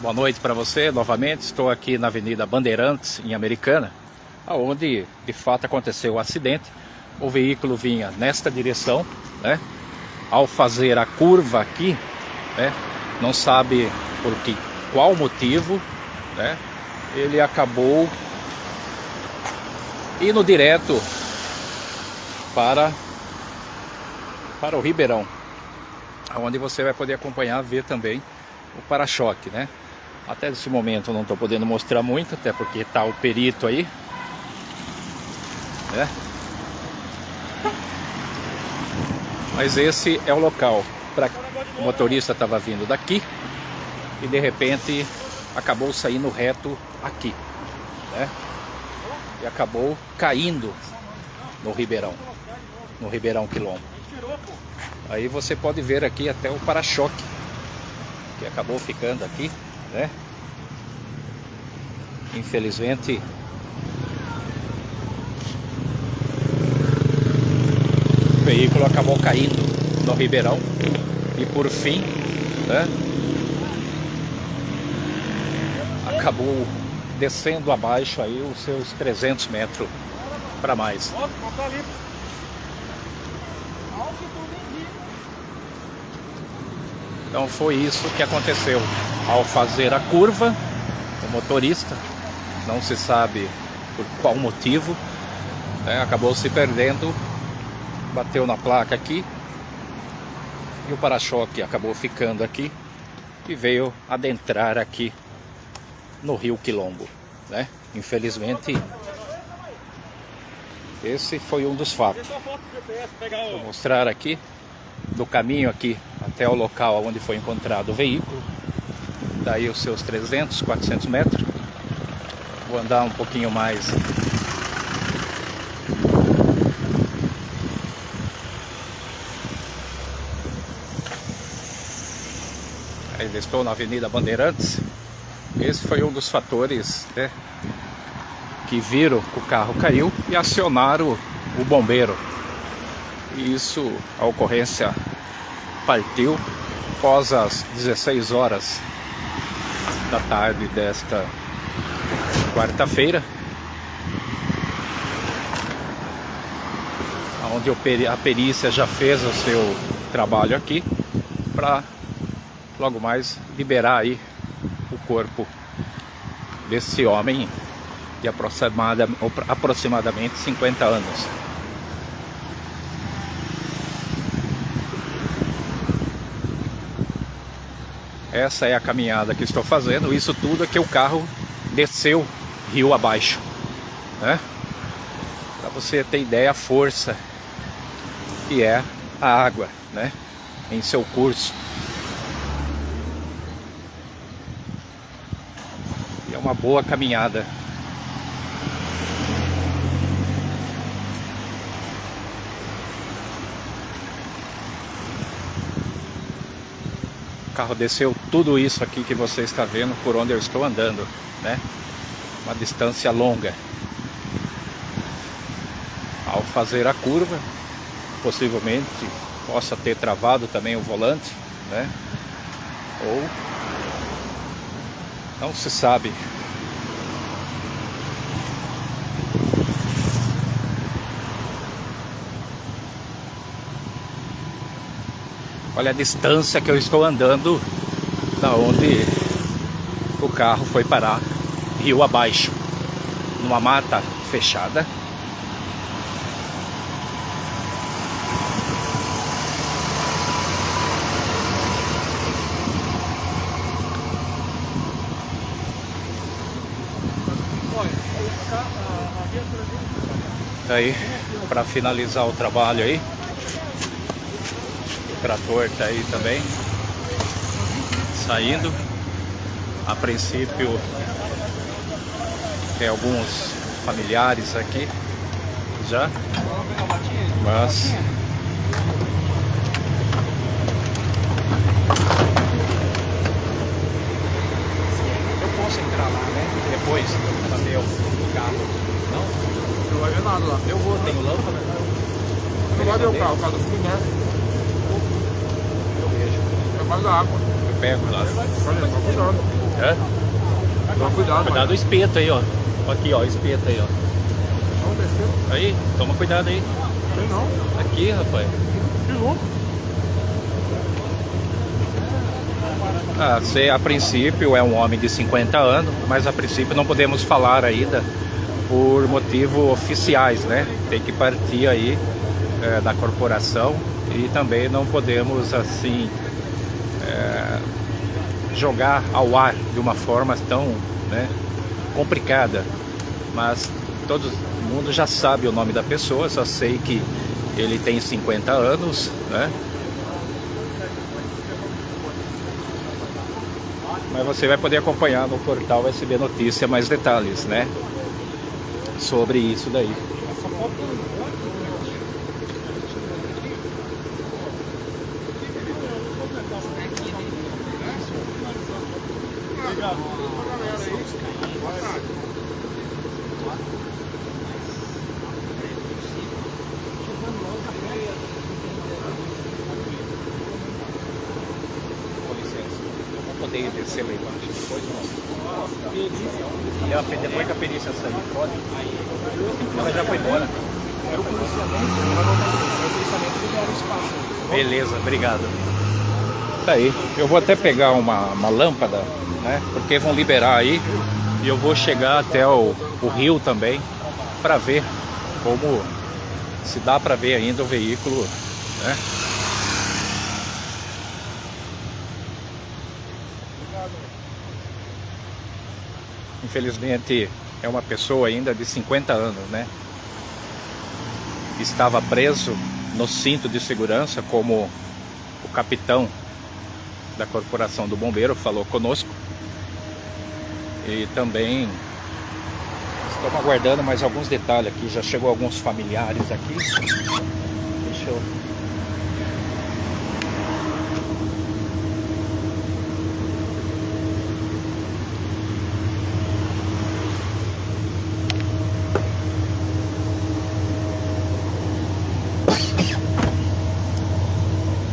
Boa noite para você novamente. Estou aqui na Avenida Bandeirantes, em Americana, onde de fato aconteceu o acidente. O veículo vinha nesta direção, né? Ao fazer a curva aqui, né? Não sabe por que, qual motivo, né? Ele acabou indo direto para para o Ribeirão, onde você vai poder acompanhar, ver também o para-choque, né? Até esse momento eu não estou podendo mostrar muito, até porque está o perito aí. Né? Mas esse é o local. Pra... O motorista estava vindo daqui e de repente acabou saindo reto aqui. Né? E acabou caindo no Ribeirão. No Ribeirão Quilombo. Aí você pode ver aqui até o para-choque que acabou ficando aqui né? Infelizmente o veículo acabou caindo no Ribeirão e por fim, né? Acabou descendo abaixo aí os seus 300 metros para mais. Então foi isso que aconteceu. Ao fazer a curva, o motorista, não se sabe por qual motivo, né, acabou se perdendo, bateu na placa aqui e o para-choque acabou ficando aqui e veio adentrar aqui no Rio Quilombo. Né? Infelizmente, esse foi um dos fatos. Vou mostrar aqui do caminho aqui até o local onde foi encontrado o veículo. Daí os seus 300, 400 metros. Vou andar um pouquinho mais. Ainda estou na Avenida Bandeirantes. Esse foi um dos fatores né, que viram que o carro caiu e acionaram o bombeiro. E isso, a ocorrência partiu após as 16 horas da tarde desta quarta-feira, onde a perícia já fez o seu trabalho aqui para logo mais liberar aí o corpo desse homem de aproximadamente 50 anos. Essa é a caminhada que estou fazendo. Isso tudo é que o carro desceu rio abaixo. Né? Para você ter ideia a força que é a água né? em seu curso. E é uma boa caminhada. Carro desceu tudo isso aqui que você está vendo por onde eu estou andando, né? Uma distância longa. Ao fazer a curva, possivelmente possa ter travado também o volante, né? Ou não se sabe Olha a distância que eu estou andando da onde o carro foi parar rio abaixo, numa mata fechada. Aí, para finalizar o trabalho aí, trator tá aí também. Saindo. A princípio tem alguns familiares aqui já. Mas eu posso entrar lá né? Depois pra ver o carro não? Não vai ver nada lá eu vou tenho lâmpada não vai ver o carro o carro do fluminense mais a água. pego lá. Olha, toma cuidado. É? Toma cuidado, Cuidado do espeto aí, ó. Aqui, ó, espeto aí, ó. Tá. Aí, toma cuidado aí. Tem não. Aqui, rapaz. Que louco. Ah, você, a princípio é um homem de 50 anos, mas a princípio não podemos falar ainda por motivos oficiais, né? Tem que partir aí é, da corporação e também não podemos assim jogar ao ar de uma forma tão né, complicada. Mas todo mundo já sabe o nome da pessoa, só sei que ele tem 50 anos, né? Mas você vai poder acompanhar no portal SB Notícia mais detalhes, né? Sobre isso daí. Poder descer lá embaixo depois não? E a, depois que a perícia sair, pode? Ela já foi embora. Era o policiamento, voltar aqui. O policiamento libera o espaço. Beleza, obrigado. Tá aí. Eu vou até pegar uma, uma lâmpada, né? Porque vão liberar aí. E eu vou chegar até o, o rio também para ver como se dá para ver ainda o veículo, né? Infelizmente é uma pessoa ainda de 50 anos, né? Estava preso no cinto de segurança como o capitão da corporação do bombeiro falou conosco. E também estamos aguardando mais alguns detalhes aqui. Já chegou alguns familiares aqui. Deixa eu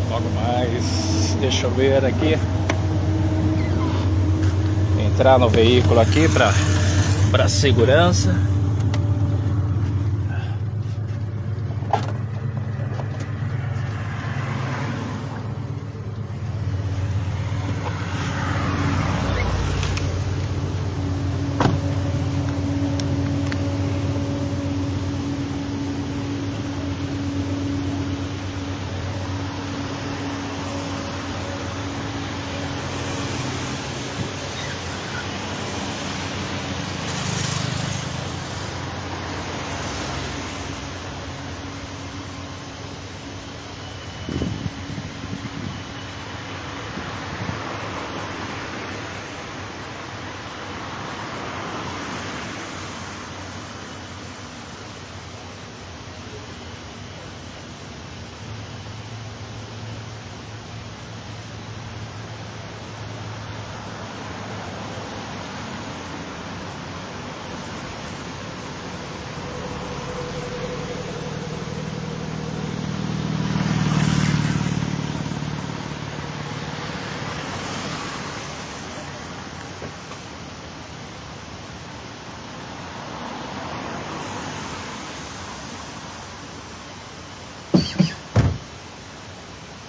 Logo mais, deixa eu ver aqui. Entrar no veículo aqui para segurança.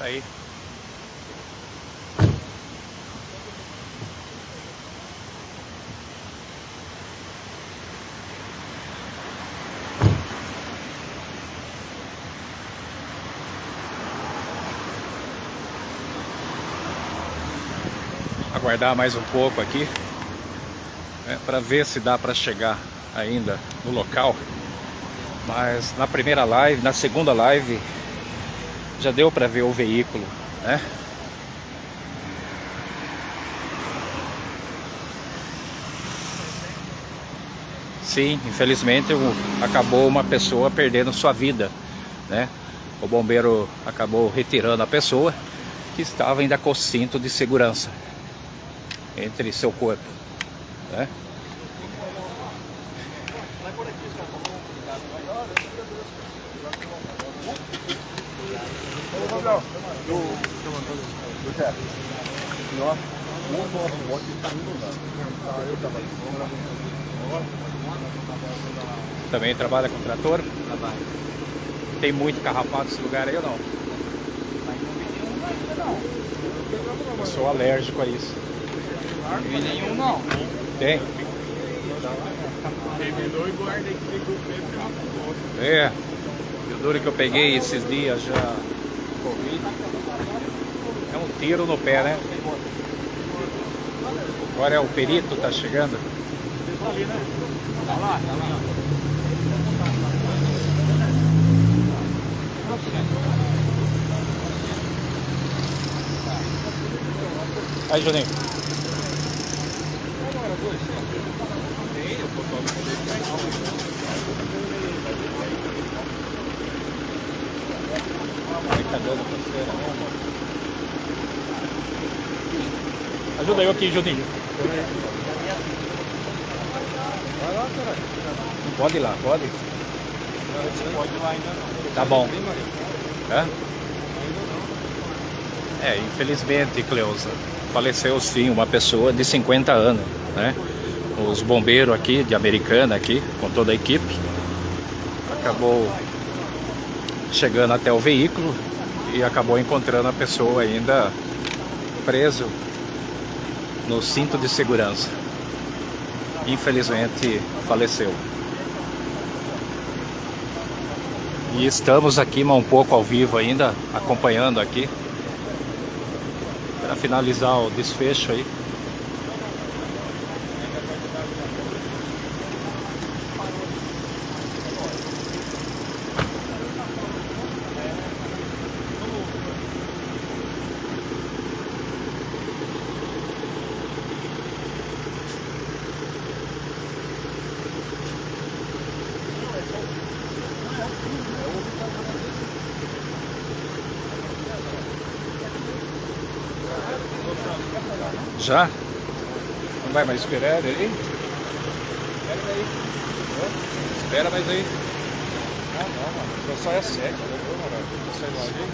Aí. Aguardar mais um pouco aqui né, para ver se dá para chegar ainda no local. Mas na primeira live, na segunda live, já deu para ver o veículo, né? Sim, infelizmente acabou uma pessoa perdendo sua vida, né? O bombeiro acabou retirando a pessoa que estava ainda com cinto de segurança entre seu corpo, né? Do, do Também trabalha com trator? Trabalho. Tem muito carrapato nesse lugar aí ou não? Eu sou alérgico a isso. Não vi nenhum não. Tem? O É. E o duro que eu peguei esses dias já. Covid. É um tiro no pé, né? Agora é o perito, tá chegando. Tá lá, tá lá. Aí, Juninho. Ajuda eu aqui, Juninho. Vai lá, caralho. Pode ir lá, pode? Não pode ir lá ainda não. Tá bom. Hã? É, infelizmente, Cleusa, faleceu sim uma pessoa de 50 anos, né? Os bombeiros aqui, de Americana aqui, com toda a equipe, acabou chegando até o veículo e acabou encontrando a pessoa ainda preso no cinto de segurança. Infelizmente, faleceu. E estamos aqui, um pouco ao vivo ainda, acompanhando aqui para finalizar o desfecho aí. Já? Não vai mais esperar aí? Espera aí. Hã? Espera mais aí. Ah, não, mano. Só é sete, né? Ô, mano. Só sai logo aí.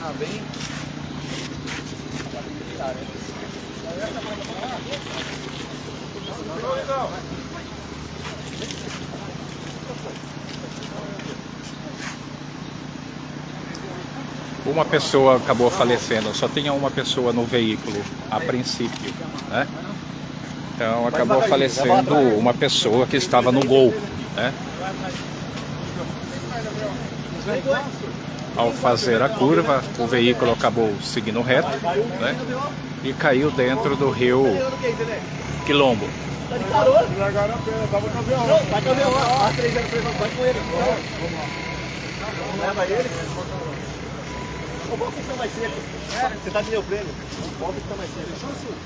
Tá bem? Uma pessoa acabou falecendo, só tinha uma pessoa no veículo a princípio, né? Então acabou falecendo uma pessoa que estava no gol, né? Ao fazer a curva, o veículo acabou seguindo reto, né? E caiu dentro do rio Quilombo. Largaram a perna, tava com a avião. Vai com o avião, ó, ó, três anos, vai com ele. Leva ele. O bom fica mais cedo. Você tá de neopreno. O bom fica mais cedo.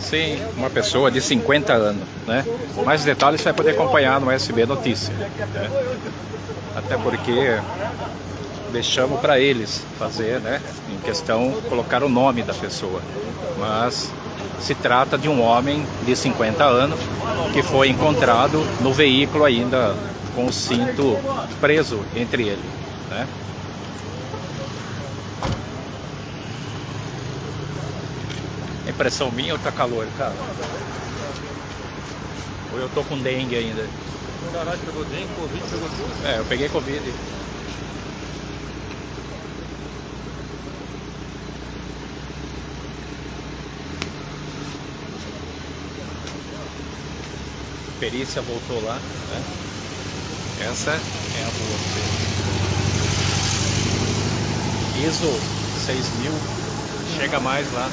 Sim, uma pessoa de 50 anos, né? Mais detalhes você vai poder acompanhar no SB Notícia. né? Até porque deixamos para eles fazer, né? Em questão, colocar o nome da pessoa. Mas se trata de um homem de 50 anos que foi encontrado no veículo ainda com o cinto preso entre ele, né? Impressão minha ou tá calor, cara? Ou eu tô com dengue ainda? Caralho, pegou dengue, covid, pegou tudo. É, eu peguei Covid. Perícia voltou lá, né? Essa é a boa. ISO 6000, chega mais lá.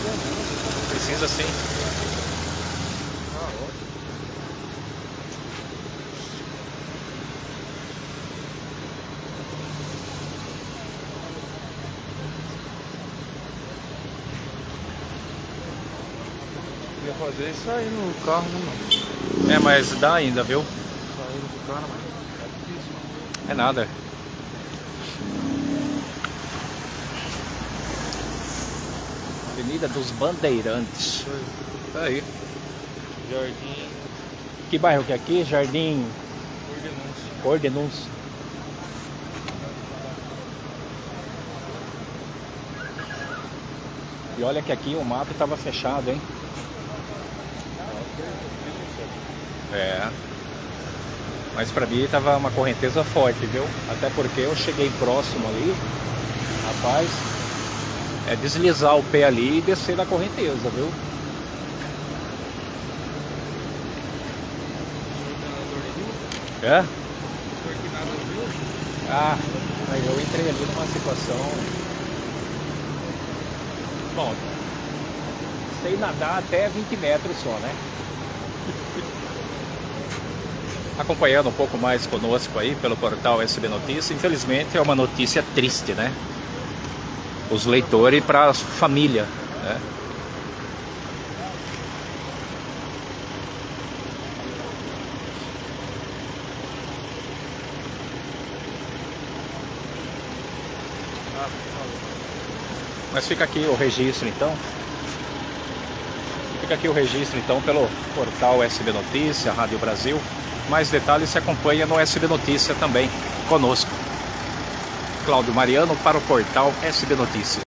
Precisa sim. Ia fazer isso aí no carro, né, mano? É, mas dá ainda, viu? Saindo do cara, mano. É difícil, mano. É nada. Avenida dos Bandeirantes. Tá aí. Jardim. Que bairro que é aqui? Jardim Ordenúncia. E olha que aqui o mato estava fechado, hein? É. Mas pra mim tava uma correnteza forte, viu? Até porque eu cheguei próximo ali. Rapaz, é deslizar o pé ali e descer da correnteza, viu? É? Ah, mas eu entrei ali numa situação. Bom, sei nadar até 20 metros só, né? Acompanhando um pouco mais conosco aí pelo portal SB Notícias, infelizmente é uma notícia triste, né? Os leitores para a família, né? Mas fica aqui o registro então. Fica aqui o registro então pelo portal SB Notícia, Rádio Brasil. Mais detalhes se acompanha no SB Notícia também conosco. Cláudio Mariano para o portal SB Notícia.